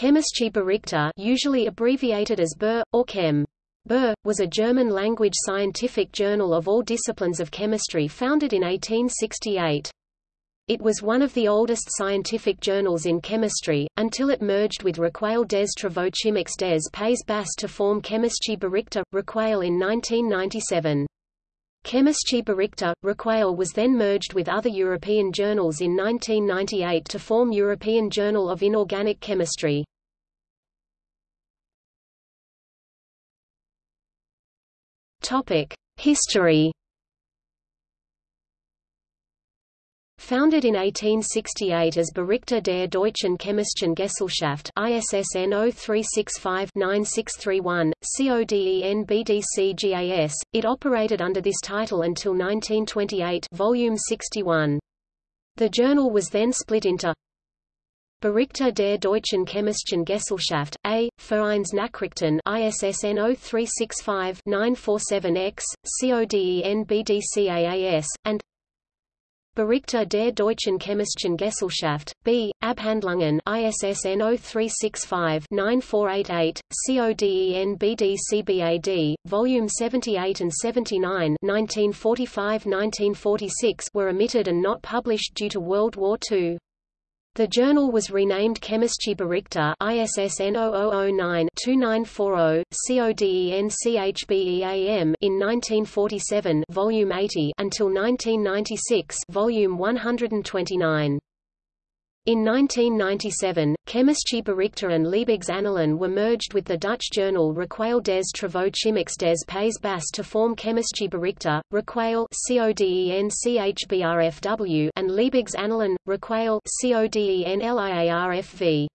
Chemische Berichte usually abbreviated as BER, or Chem. BER, was a German-language scientific journal of all disciplines of chemistry founded in 1868. It was one of the oldest scientific journals in chemistry, until it merged with Recueil des Travaux Chimiques des Pays Bas to form Chemische Berichte, Recueil in 1997. Chemische Berichte, Recueil was then merged with other European journals in 1998 to form European Journal of Inorganic Chemistry. History Founded in 1868 as Berichte der Deutschen Chemischen Gesellschaft ISSN 0365-9631, CODEN it operated under this title until 1928 volume 61. The journal was then split into Berichte der Deutschen Chemischen Gesellschaft, A, Vereinsnachrichten ISSN 0365-947-X, CODEN and Berichte der Deutschen Chemischen Gesellschaft, B, Abhandlungen ISSN 0365-9488, CODEN BDCBAD, Volume 78 and 79 1945–1946 were omitted and not published due to World War II. The journal was renamed Chemische Berichte ISSN 0009-2940, CODENCHBEAM in 1947 volume 80 until 1996 volume 129. In 1997, Chemische Berichte and Liebigs were merged with the Dutch journal Recueil des Travaux Chimiques des Pays Bas to form Chemische Berichte, Recueil and Annalen, Recueil CODENLIARFV.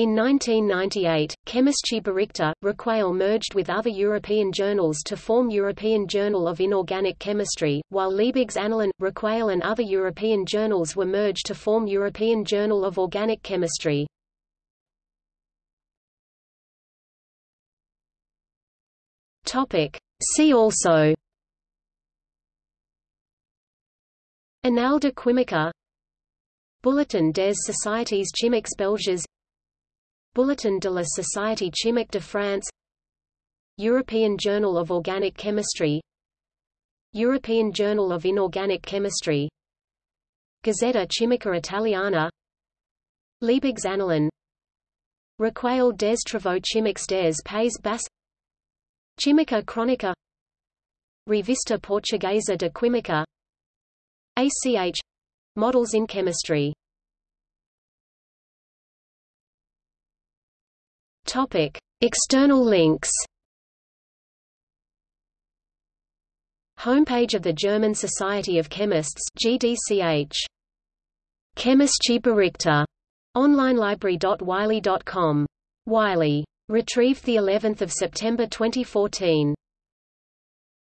In 1998, Chemische Berichte, Recueil merged with other European journals to form European Journal of Inorganic Chemistry, while Liebig's Annalen, Recueil and other European journals were merged to form European Journal of Organic Chemistry. See also Anales de Química Bulletin des Sociétés Chimiques Belges Bulletin de la Société Chimique de France European Journal of Organic Chemistry European Journal of Inorganic Chemistry Gazzetta Chimica Italiana Liebig's Annalen Recueil des Travaux Chimiques des Pays Bas Chimica Chronica Revista Portuguesa de Química ACH — Models in Chemistry Topic: External links. Homepage of the German Society of Chemists GDCH. Chemische Berichte. Onlinelibrary.wiley.com. Wiley. Retrieved the 11th of September 2014.